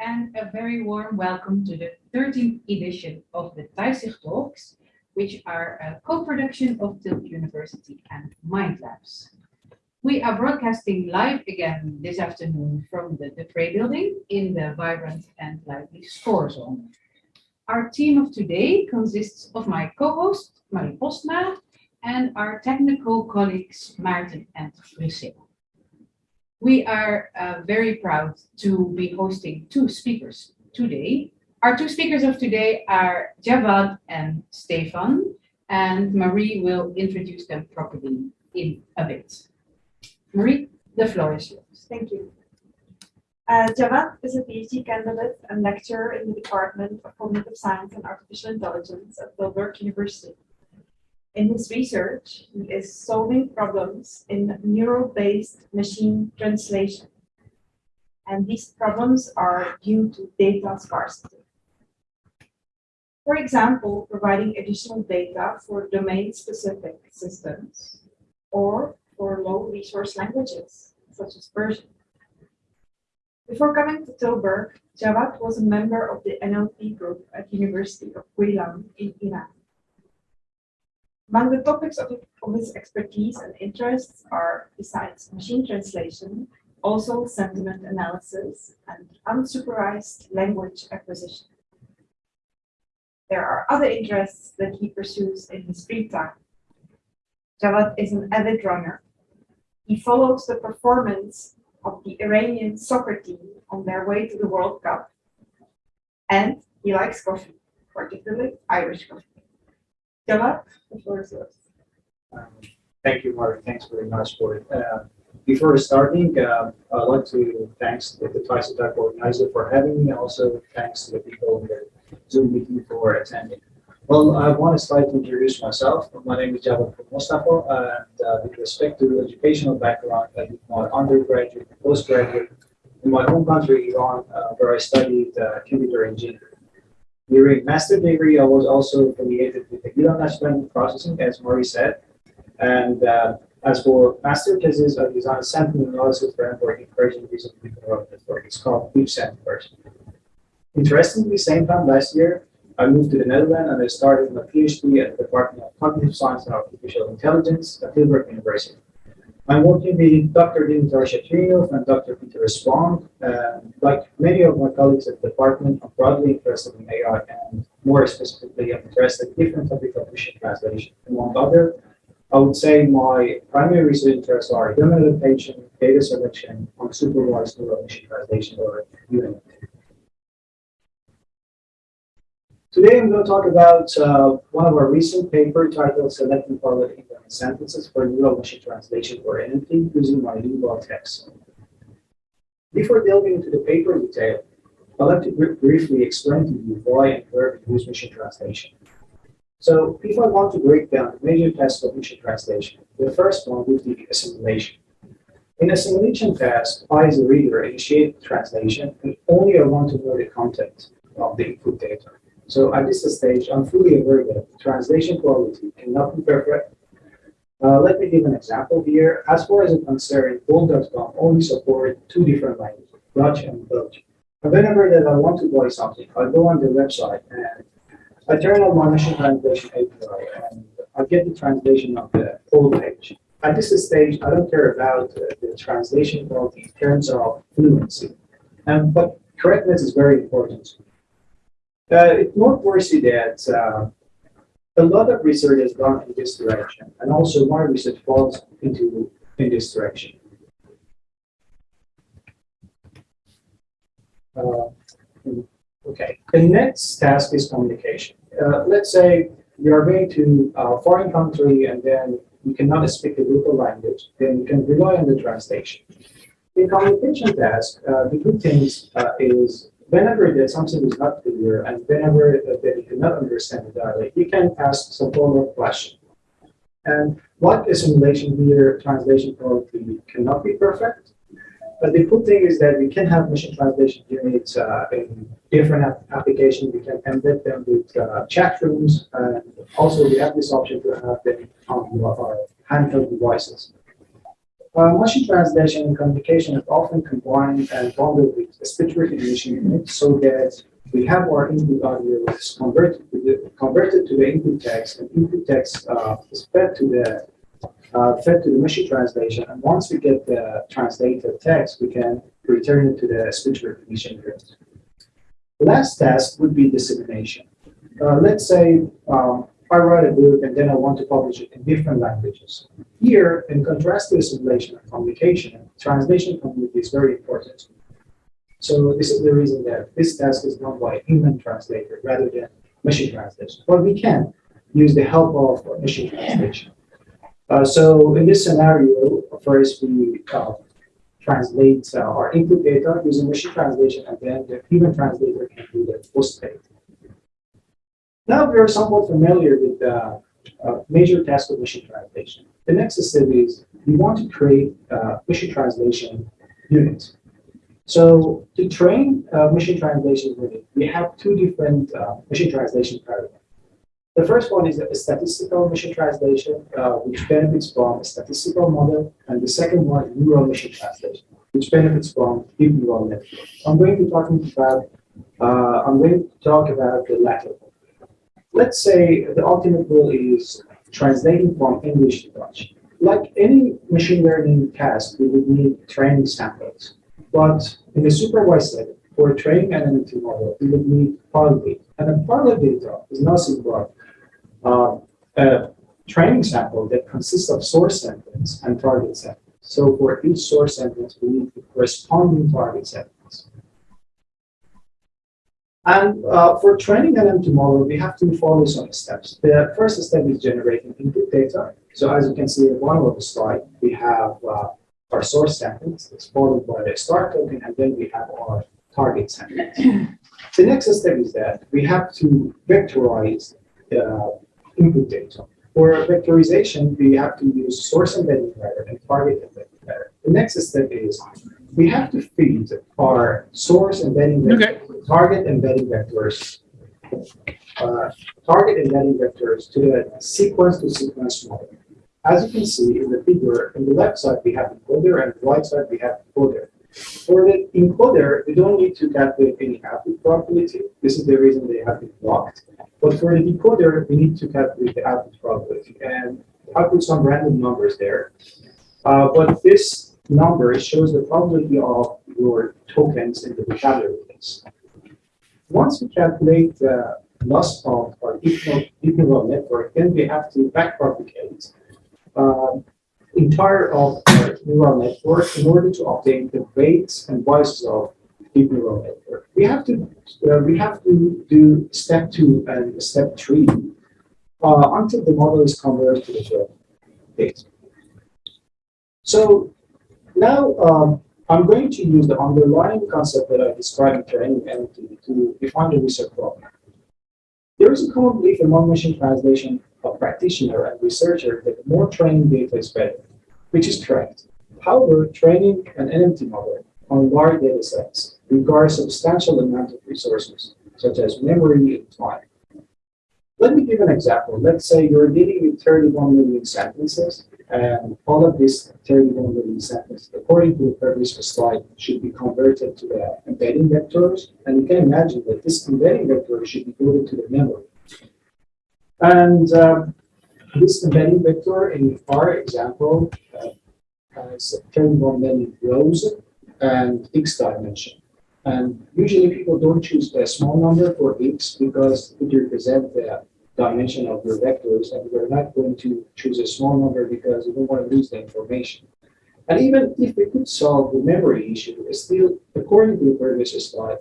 and a very warm welcome to the 13th edition of the TAISIG Talks, which are a co-production of Tilburg University and Mind Labs. We are broadcasting live again this afternoon from the Dupre building in the vibrant and lively Spoorzone. Our team of today consists of my co-host, Marie Postma, and our technical colleagues, Maarten and Priscilla. We are uh, very proud to be hosting two speakers today. Our two speakers of today are Javad and Stefan, and Marie will introduce them properly in a bit. Marie, the floor is yours. Thank you. Uh, Javad is a PhD candidate and lecturer in the Department of Cognitive Science and Artificial Intelligence at Tilburg University. In his research, he is solving problems in neural-based machine translation. And these problems are due to data scarcity. For example, providing additional data for domain-specific systems or for low-resource languages, such as Persian. Before coming to Tilburg, Javad was a member of the NLP group at University of Guilan in Iran. Among the topics of, of his expertise and interests are, besides machine translation, also sentiment analysis and unsupervised language acquisition. There are other interests that he pursues in his free time. Javad is an avid runner. He follows the performance of the Iranian soccer team on their way to the World Cup. And he likes coffee, particularly Irish coffee. Javad, the floor is yours. Thank you, Mark. Thanks very much for it. Uh, Before starting, uh, I'd like to thanks the the Twice Attack organizer for having me. Also, thanks to the people in the Zoom meeting for attending. Well, I want to to introduce myself. My name is Javad Mustafa, and uh, with respect to educational background, I did my undergraduate, and postgraduate in my home country, Iran, uh, where I studied uh, computer engineering. During master degree, I was also affiliated with the Iran National Processing, as Marie said. And uh, as for master thesis, I designed a sentiment analysis framework in Persian different neural network. It's called DeepSent Persian. Interestingly, same time last year, I moved to the Netherlands and I started my PhD at the Department of Cognitive Science and Artificial Intelligence at Tilburg University. I'm working with Dr. Dimitar Shterionov and Dr. Pieter Spronck. And like many of my colleagues at the department, I'm broadly interested in AI and more specifically, I'm interested in different topics of machine translation. Among other, I would say my primary research interests are domain adaptation, data selection, unsupervised neural machine translation, or UNT. Today I'm going to talk about uh, one of our recent paper titled Selecting Parallel In-domain Sentences for Neural Machine Translation or NMT using Monolingual Texts. Before delving into the paper detail, I'd like to br briefly explain to you why and where we use machine translation. So if I want to break down the major tasks of machine translation, the first one would be assimilation. In assimilation task, I as a reader initiate the translation and only I want to know the content of the input data. So at this stage, I'm fully aware that translation quality cannot be perfect. Uh, let me give an example here. As far as I'm concerned, Bol.com only support two different languages, Dutch and Belgian. And whenever that I want to buy something, I go on the website and I turn on my machine translation API and I get the translation of the whole page. At this stage, I don't care about uh, the translation quality in terms of fluency. Um, but correctness is very important. Uh, it's noteworthy that uh, a lot of research has gone in this direction, and also my research falls into in this direction. Uh, okay, the next task is communication. Uh, let's say you are going to a foreign country and then you cannot speak the local language, then you can rely on the translation. In communication task, uh, the good thing uh, is whenever that something is not clear and whenever that you cannot understand the dialect, you can ask some form of question. And Like assimilation here, translation quality cannot be perfect. But the cool thing is that we can have machine translation units uh, in different app applications. We can embed them with uh, chat rooms, and also we have this option to have them on our handheld devices. Uh, machine translation and communication is often combined and bundled with a speech recognition unit so that we have our input audio converted to the, converted to the input text, and input text uh, is fed to the uh, fed to the machine translation. And once we get the translated text, we can return it to the speech recognition unit. Last task would be dissemination. Uh, let's say um, I write a book and then I want to publish it in different languages. Here, in contrast to assimilation and communication, translation community is very important. So this is the reason that this task is done by human translator rather than machine translation. But we can use the help of machine translation. Uh, so in this scenario, first we uh, translate uh, our input data using machine translation, and then the human translator can do the post-edit. Now we are somewhat familiar with the uh, major task of machine translation. The next step is we want to create a machine translation unit. So to train a machine translation unit, we have two different uh, machine translation paradigms. The first one is a statistical machine translation, uh, which benefits from a statistical model, and the second one is neural machine translation, which benefits from deep neural network. I'm going to talk about uh, I'm going to talk about the latter. Let's say the ultimate goal is translating from English to Dutch. Like any machine learning task, we would need training samples. But in the supervised setting, for training an NLP model, we would need parallel data. And a parallel data is nothing but uh, a training sample that consists of source sentence and target sentence. So for each source sentence, we need the corresponding target sentence. And uh, for training an NLP model, we have to follow some steps. The first step is generating input data. So as you can see at the bottom of the slide, we have uh, our source sentence, it's followed by the start token, and then we have our target sentence. the next step is that we have to vectorize the input data. For vectorization, we have to use source embedding pattern and target embedding pattern. The next step is we have to feed our source embedding vector, target embedding vectors, uh, target embedding vectors to the sequence to sequence model. As you can see in the figure, on the left side we have encoder and the right side we have decoder. For the encoder, we don't need to calculate any output probability. This is the reason they have been blocked. But for the decoder, we need to calculate the output probability. And I put some random numbers there. Uh, but this number shows the probability of your tokens in the vocabulary. Once we calculate the loss of our deep neural network, then we have to backpropagate uh, entire of our neural network in order to obtain the weights and biases of deep neural network. We have to uh, we have to do step two and step three uh, until the model is converted to the data. So now um, I'm going to use the underlying concept that I described in training NLP to define the research problem. There is a common belief among machine translation of practitioner and researcher that more training data is better, which is correct. However, training an NMT model on large data sets requires substantial amount of resources, such as memory and time. Let me give an example. Let's say you're dealing with 31 million sentences, and all of these 31 million sentences, according to the previous slide, should be converted to the embedding vectors. And you can imagine that this embedding vector should be loaded to the memory. And um, this embedding vector in our example uh, has 31 million rows and x dimension. And usually people don't choose a small number for x because it represents the dimension of your vectors, and we're not going to choose a small number because we don't want to lose the information. And even if we could solve the memory issue, still, according to the previous slide,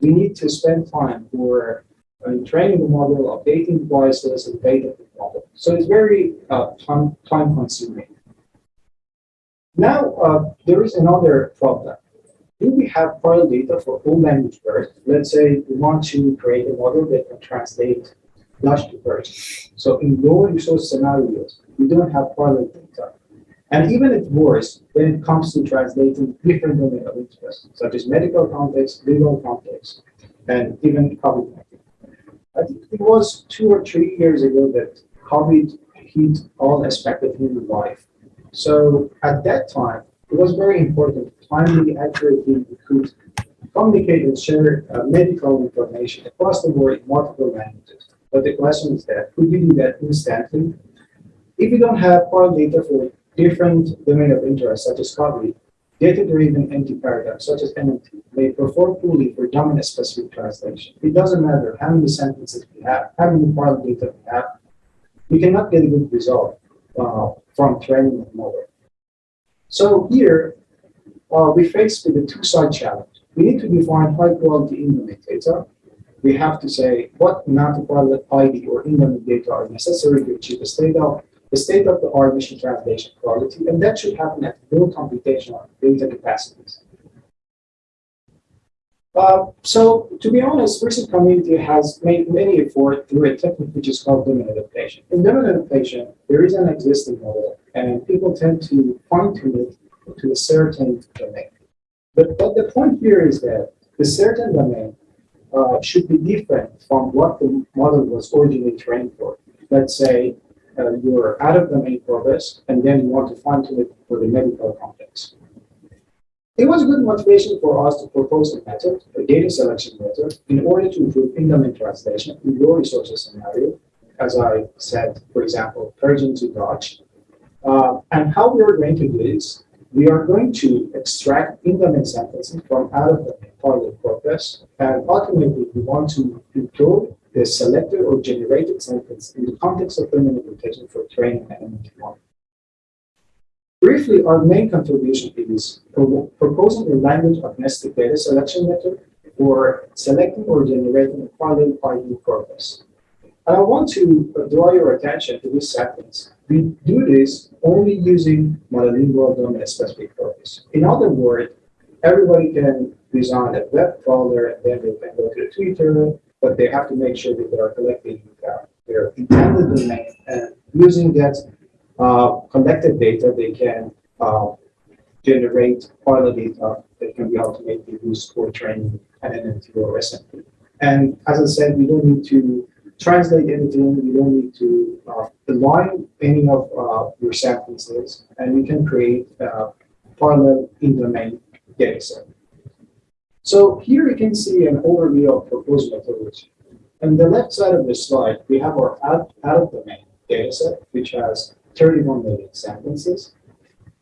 we need to spend time for uh, training the model, updating the devices, and data the model. So it's very uh, time, time consuming. Now, uh, there is another problem. Do we have file data for all language birds? Let's say we want to create a model that can translate Lush to first. So in low resource scenarios, we don't have correlate data. And even if worse, when it comes to translating different domain of interest, such as medical context, legal context, and even COVID-19. I think it was two or three years ago that COVID hit all aspects of human life. So at that time, it was very important timely, accurately, we could communicate and share uh, medical information across the board in multiple languages. But the question is that, could you do that instantly? If you don't have foreign data for different domain of interest, such as COVID, data-driven anti-paradigm, such as NLP, may perform poorly for dominant-specific translation. It doesn't matter how many sentences we have, how many foreign data we have, we cannot get a good result uh, from training the model. So here, uh, we face with a two-side challenge. We need to define high-quality in-domain data. We have to say what amount of ID or in-domain data are necessary to achieve the state of the state-of-the-art machine translation quality, and that should happen at low computational data capacities. Uh, so, to be honest, recent community has made many efforts through a technique which is called domain adaptation. In domain adaptation, there is an existing model, and people tend to fine-tune it to a certain domain. But, but the point here is that the certain domain uh, should be different from what the model was originally trained for. Let's say uh, you're out of the main this, and then you want to fine-tune it for the medical context. It was a good motivation for us to propose a method, a data selection method, in order to improve in-domain translation in low resources scenario, as I said, for example, Persian to Dutch. Uh, and how we are going to do this, we are going to extract in-domain sentences from out of domain parallel corpus, and ultimately we want to include the selected or generated sentence in the context of domain interpretation for training and NLP Briefly, our main contribution is proposing a language agnostic data selection method for selecting or generating a qualified new corpus. And I want to draw your attention to this sentence. We do this only using monolingual domain-specific corpus. In other words, everybody can design a web crawler and then they can go to the Twitter, but they have to make sure that they are collecting their intended domain and using that uh, collected data, they can uh, generate file data that can be ultimately used for training NNNT or SMT. And as I said, we don't need to translate anything. We don't need to uh, align any of uh, your sentences, and we can create a parallel in-domain data set. So here you can see an overview of proposed methodology. On the left side of the slide, we have our out-of-domain data set, which has 31 million sentences.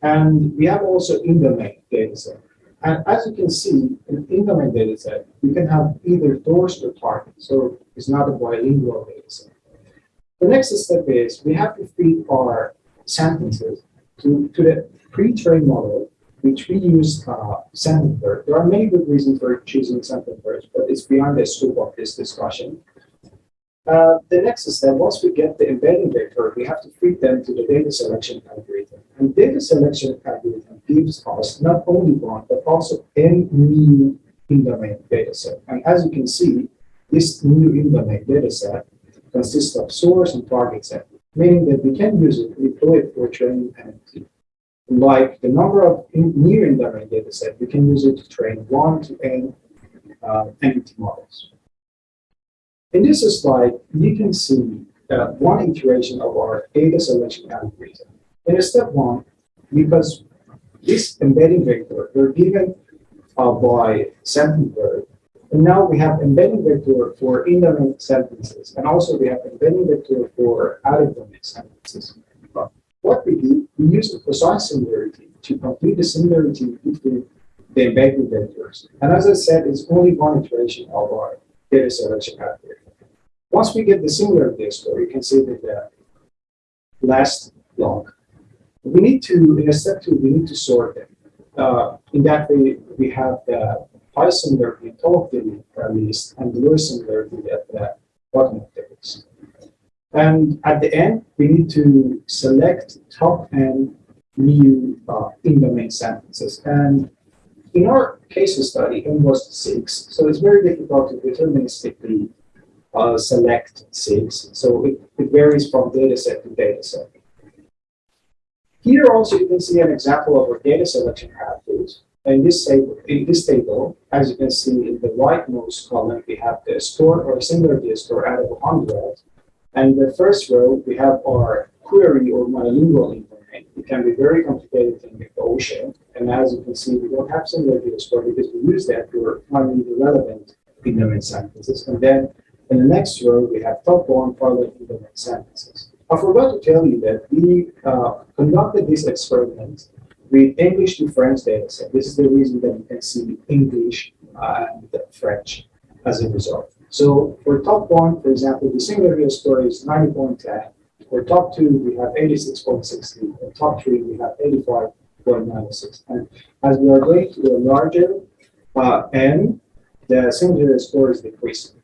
And we have also in-domain data set. And as you can see, in in-domain dataset, you can have either source or target. So it's not a bilingual dataset. The next step is we have to feed our sentences to, to the pre-trained model, we use uh, sentence There are many good reasons for choosing sentence but it's beyond the scope of this discussion. Uh, the next step, once we get the embedding vector, we have to feed them to the data selection algorithm. And data selection algorithm gives us not only one, but also any new in-domain data set. And as you can see, this new in-domain data set consists of source and target set, meaning that we can use it, to deploy it for training NLP. Like the number of new in-domain data set, we can use it to train one to n uh, NLP models. In this slide, you can see uh, one iteration of our data selection algorithm. In step one, because this embedding vector were given uh, by Sentence-BERT, and now we have embedding vector for in-domain sentences, and also we have embedding vector for out-of-domain sentences. But what we do, we use the precise similarity to complete the similarity between the embedding vectors. And as I said, it's only one iteration of our data selection algorithm. Once we get the similarity score, you can see that the last log. We need to, in a step two, we need to sort them. Uh, in that way, we have the high similarity top of the list and the low similarity at the bottom of the list. And at the end, we need to select top and new uh, in-domain sentences. And in our case study, it was six, so it's very difficult to deterministically uh, select six. So it, it varies from data set to data set. Here also you can see an example of our data selection pathways. In this table, in this table, as you can see in the rightmost column, we have the score or similarity score out of 100. And the first row, we have our query or monolingual information. It can be very complicated in the ocean. And as you can see, we don't have similarity score because we use that for finding the relevant in-domain sentences. And then in the next row, we have top one followed in-domain sentences. I forgot to tell you that we uh, conducted this experiment with English to French data set. This is the reason that you can see English and French as a result. So for top one, for example, the similarity score is 90.10. For top two, we have 86.60. For top three, we have 85.96. And as we are going to a larger uh, n, the similarity score is decreasing.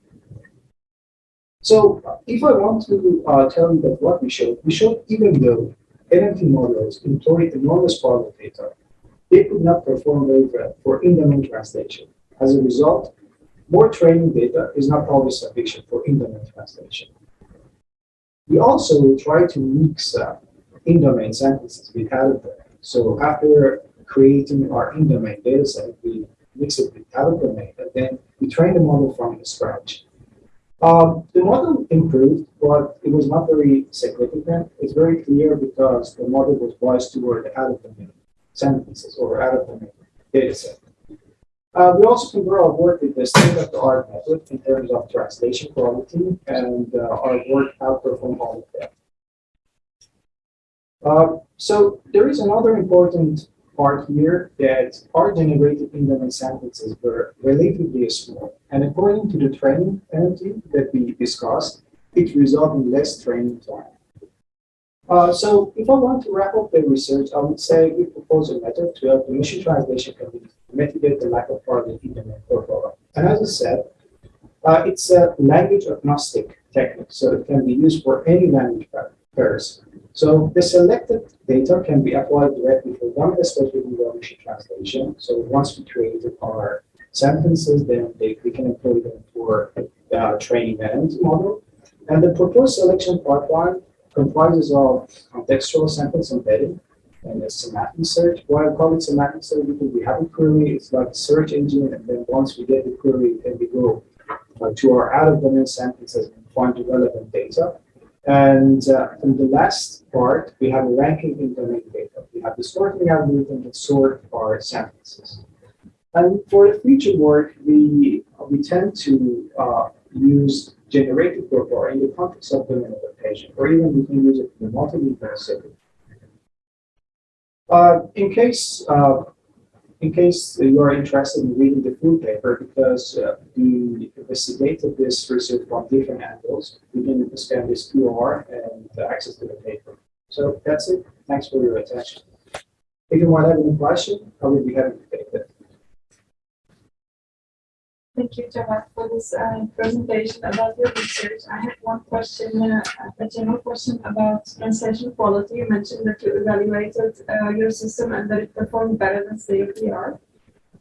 So if I want to uh, tell you that what we showed, we showed even though NLP models employ enormous part of data, they could not perform very well for in-domain translation. As a result, more training data is not always sufficient for in-domain translation. We also try to mix uh, in-domain sentences with out-of-domain. So after creating our in-domain dataset, we mix it with out-of-domain, and then we train the model from scratch. Um, the model improved, but it was not very significant. It's very clear because the model was biased toward out-of-domain sentences or out-of-domain data set. Uh, we also compare our work with the state-of-the-art method in terms of translation quality, and uh, our work outperformed all of them. Uh, so there is another important part here that our generated in-domain sentences were relatively small. And according to the training penalty that we discussed, it resulted in less training time. Uh, so if I want to wrap up the research, I would say we propose a method to help the machine translation community mitigate the lack of target in-domain portfolio. And as I said, uh, it's a language agnostic technique, so it can be used for any language pairs. So the selected data can be applied directly for one especially in the machine translation. So once we created our sentences, then they, we can employ them for uh, training an model. And the proposed selection pipeline comprises of contextual sentence embedding and a semantic search. Why I call it semantic search because we have a query, it's like a search engine, and then once we get the query, then we go uh, to our out-of-domain sentences and find the relevant data. And uh, in the last part, we have a ranking in domain data. We have the sorting algorithm that sort our sentences. And for the future work, we we tend to uh, use generated profile in the context of domain adaptation, or even we can use it in the setting. Uh, in case uh, in case you are interested in reading the full paper, because uh, we investigated this research from different angles, you can scan this QR and access to the paper. So that's it. Thanks for your attention. If you might have any question, I will be happy to take it. Thank you, Javad, for this uh, presentation about your research. I have one question, uh, a general question about translation quality. You mentioned that you evaluated uh, your system and that it performed better than art.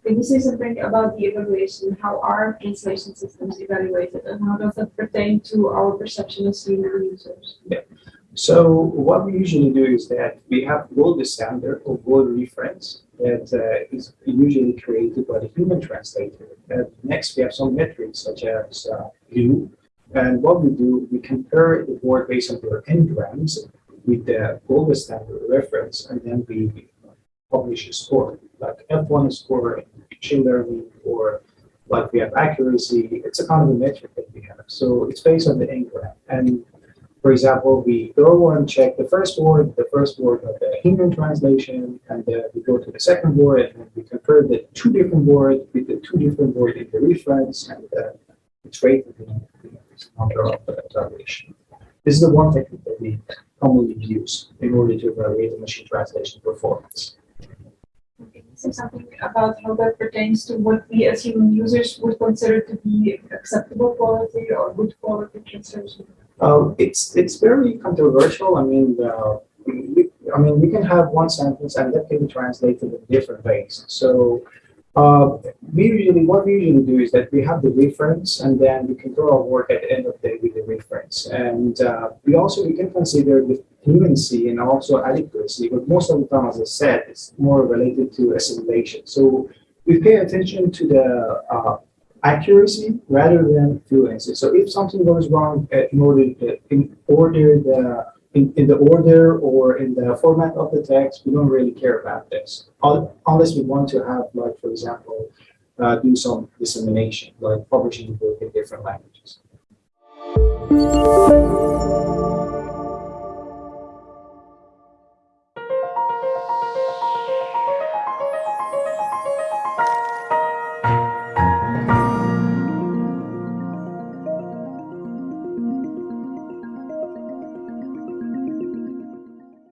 Can you say something about the evaluation? How are translation systems evaluated and how does that pertain to our perception as human users? Yeah. So what we usually do is that we have gold standard or gold reference that uh, is usually created by the human translator. And next, we have some metrics such as uh. And what we do, we compare the word based on their n-grams with the gold standard reference, and then we publish a score, like F1 score, machine learning, or like we have accuracy. It's a kind of a metric that we have. So it's based on the n-gram. And for example, we go and check the first word, the first word of the human translation, and then we go to the second word, and we compare the two different words with the two different words in the reference, and uh, it's the number of uh, evaluation. This is the one technique that we commonly use in order to evaluate the machine translation performance. You say something about how that pertains to what we as human users would consider to be acceptable quality or good quality translation? Uh, it's it's very controversial. I mean, uh, we, I mean, we can have one sentence and that can be translated in different ways. So Uh, we usually, what we usually do is that we have the reference and then we can do our work at the end of the day with the reference. And uh, we also, we can consider the fluency and also adequacy, but most of the time, as I said, it's more related to assimilation. So we pay attention to the uh, accuracy rather than fluency. So if something goes wrong uh, in order in order the in, in the order or in the format of the text, we don't really care about this. Unless we want to have, like, for example, uh, do some dissemination, like publishing the book in different languages.